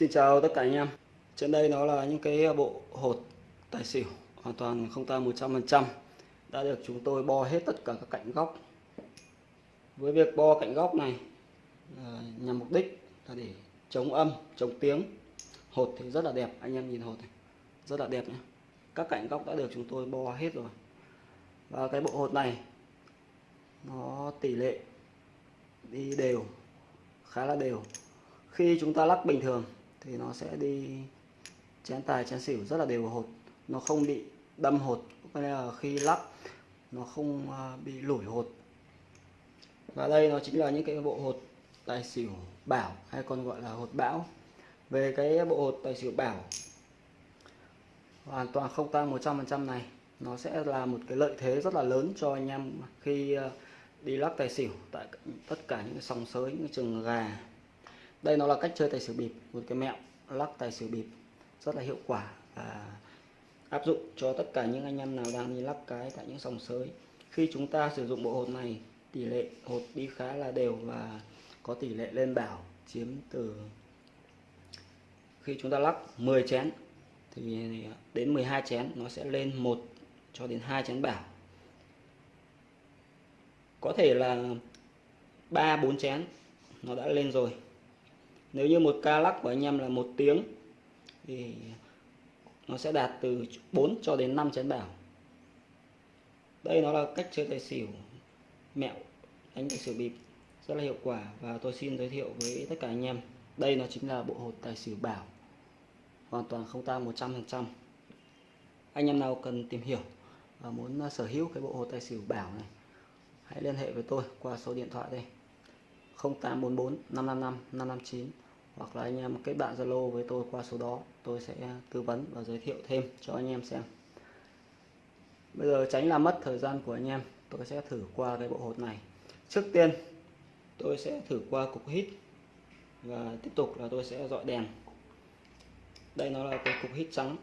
Xin chào tất cả anh em. Trên đây nó là những cái bộ hột tài xỉu Hoàn toàn không ta 100% Đã được chúng tôi bo hết tất cả các cạnh góc. Với việc bo cạnh góc này ờ, Nhằm mục đích là để chống âm, chống tiếng. Hột thì rất là đẹp Anh em nhìn hột này Rất là đẹp nhé Các cạnh góc đã được chúng tôi bo hết rồi. Và cái bộ hột này Nó tỷ lệ đi đều khá là đều. Khi chúng ta lắc bình thường thì nó sẽ đi chén tài, chén xỉu rất là đều hột. Nó không bị đâm hột nên là khi lắp, nó không à, bị lủi hột. Và đây nó chính là những cái bộ hột tài xỉu bảo, hay còn gọi là hột bão. Về cái bộ hột tài xỉu bảo, hoàn toàn không tăng 100% này. Nó sẽ là một cái lợi thế rất là lớn cho anh em khi à, đi lắc tài xỉu tại tất cả những cái sòng sới, những cái trường gà đây nó là cách chơi tài xỉu bịp, một cái mẹo lắc tài xỉu bịp, rất là hiệu quả và áp dụng cho tất cả những anh em nào đang đi lắc cái tại những sòng sới. Khi chúng ta sử dụng bộ hột này, tỷ lệ hột đi khá là đều và có tỷ lệ lên bảo, chiếm từ khi chúng ta lắc 10 chén thì đến 12 chén nó sẽ lên một cho đến hai chén bảo. Có thể là ba bốn chén nó đã lên rồi nếu như một ca lắc của anh em là một tiếng, thì nó sẽ đạt từ 4 cho đến 5 chén bảo. Đây nó là cách chơi tài xỉu mẹo, đánh tài xỉu bịp, rất là hiệu quả. Và tôi xin giới thiệu với tất cả anh em, đây nó chính là bộ hột tài xỉu bảo. Hoàn toàn không tang 100% anh em nào cần tìm hiểu và muốn sở hữu cái bộ hột tài xỉu bảo này, hãy liên hệ với tôi qua số điện thoại đây. 0844 555 559 hoặc là anh em kết bạn Zalo với tôi qua số đó, tôi sẽ à, tư vấn và giới thiệu thêm cho anh em xem. Bây giờ tránh làm mất thời gian của anh em, tôi sẽ thử qua cái bộ hột này. Trước tiên, tôi sẽ thử qua cục hít và tiếp tục là tôi sẽ dọi đèn. Đây nó là cái cục hít trắng.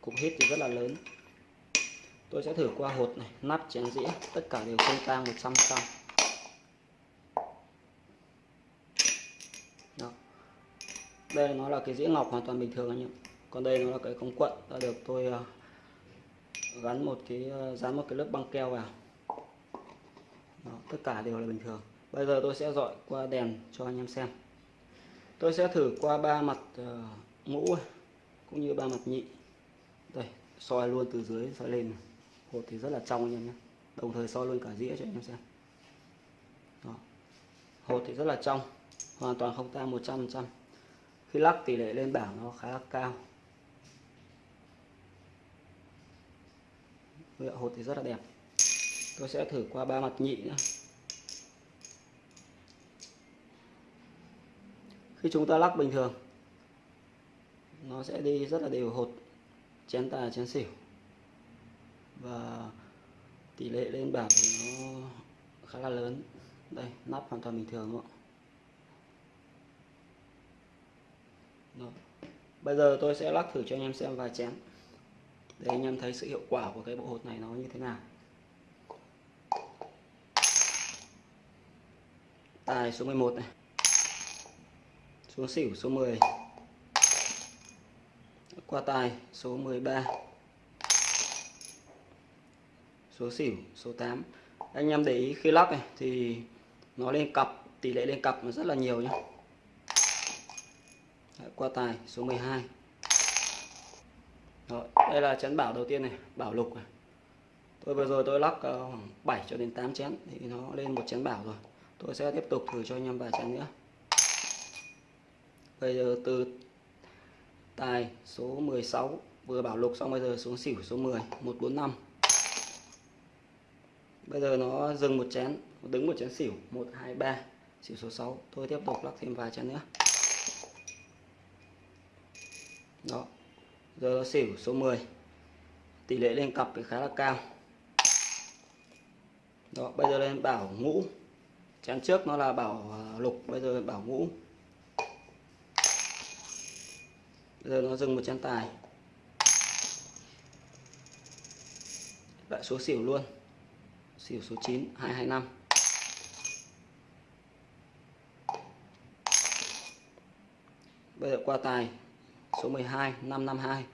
Cục hít thì rất là lớn tôi sẽ thử qua hột này nắp chén dĩa tất cả đều không tang 100 trăm đây nó là cái dĩa ngọc hoàn toàn bình thường anh em còn đây nó là cái công quận đã được tôi uh, gắn một cái uh, dán một cái lớp băng keo vào. Đó, tất cả đều là bình thường. Bây giờ tôi sẽ dọi qua đèn cho anh em xem. Tôi sẽ thử qua ba mặt ờ, uh, ngũ cũng như ba mặt nhị. Đây soi luôn từ dưới soi lên hột thì rất là trong anh em nhé. Đồng thời soi luôn cả dĩa cho anh em xem. Đó. hột thì rất là trong, hoàn toàn không tan 100 trăm khi lắc tỷ lệ lên bảng nó khá là cao hột thì rất là đẹp. Tôi sẽ thử qua ba mặt nhị nữa khi chúng ta lắc bình thường, nó sẽ đi rất là đều hột, chén tài, chén xỉu và tỷ lệ lên bảng nó khá là lớn. Đây, nắp hoàn toàn bình thường đúng không bây giờ tôi sẽ lắc thử cho anh em xem vài chén. Để anh em thấy sự hiệu quả của cái bộ hột này nó như thế nào. Tài số 11 này. Xuống xỉu số 10 qua tài số 13 số xỉu số 8 anh em để ý khi lắp này thì nó lên cặp tỷ lệ lên cặp nó rất là nhiều nhé qua tài số 12 Rồi, đây là chén bảo đầu tiên này bảo lục này. Tôi vừa rồi tôi lắp ờ, khoảng 7 cho đến 8 chén thì nó lên một chén bảo rồi. Tôi sẽ tiếp tục thử cho anh em vài chén nữa. Bây giờ từ tài số 16 vừa bảo lục xong bây giờ xuống xỉu số 10 145 bây giờ nó dừng một chén đứng một chén xỉu 123 xỉu số 6 tôi tiếp tục lắc thêm vài chén nữa. Đó, giờ nó xỉu số 10 tỷ lệ lên cặp thì khá là cao. Đó, bây giờ lên bảo ngũ. Chén trước nó là bảo à, lục, bây giờ bảo ngũ. Bây giờ nó dừng một chén tài. Lại số xỉu luôn xỉu số 9 225 bây giờ qua tài, số 12 552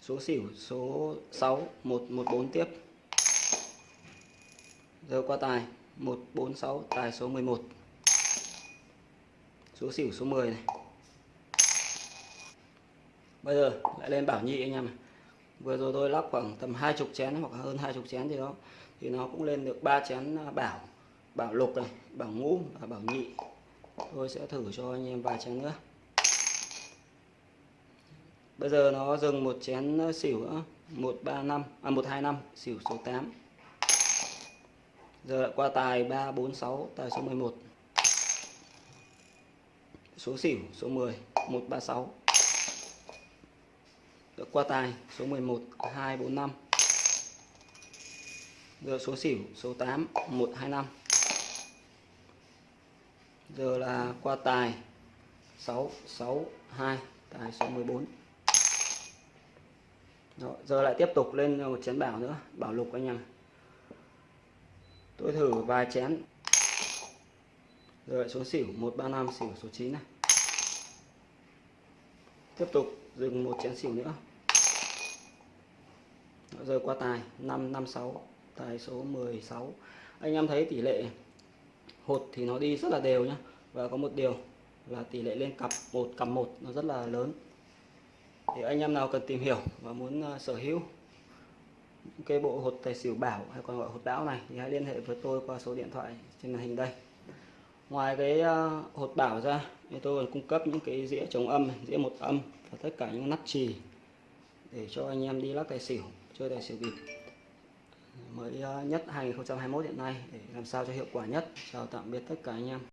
số xỉu, số 6 114 tiếp. Giờ qua tài 146 tài số 11 số xỉu số 10 này. Bây giờ lại lên bảo nhị anh em này vừa rồi tôi lắc khoảng tầm hai chục chén, hoặc hơn hai chục chén gì đó. Thì nó cũng lên được ba chén à, bảo bảo lục này, bảo ngũ và bảo nhị. Tôi sẽ thử cho anh em vài chén nữa. Bây giờ nó dừng một chén à, xỉu một ba năm à 125 xỉu số 8 giờ lại qua tài 346 tài số 11 số xỉu số 10 136 được qua tài số 11 245 giờ số xỉu số 8 125 giờ là qua tài 662 tài số 14 Rồi, giờ lại tiếp tục lên một chén bảo nữa bảo lục anh em. Tôi thử vài chén. Rồi số xỉu 135 xỉu số 9 này. Tiếp tục dừng một chén xỉu nữa. Rồi qua tài 556 tài số 16 anh em thấy tỷ lệ hột thì nó đi rất là đều nhá. Và có một điều là tỷ lệ lên cặp một cặp một nó rất là lớn. Thì anh em nào cần tìm hiểu và muốn uh, sở hữu cái bộ hột tài xỉu bảo hay còn gọi hột bão này thì hãy liên hệ với tôi qua số điện thoại trên màn hình đây ngoài cái ờ, hột bảo ra, thì tôi còn cung cấp những cái dĩa chống âm dĩa một âm và tất cả những nắp trì để cho anh em đi lắc tài xỉu, chơi tài xỉu bịp. Mới ờ, nhất 2021 hiện nay để làm sao cho hiệu quả nhất, chào tạm biệt tất cả anh em.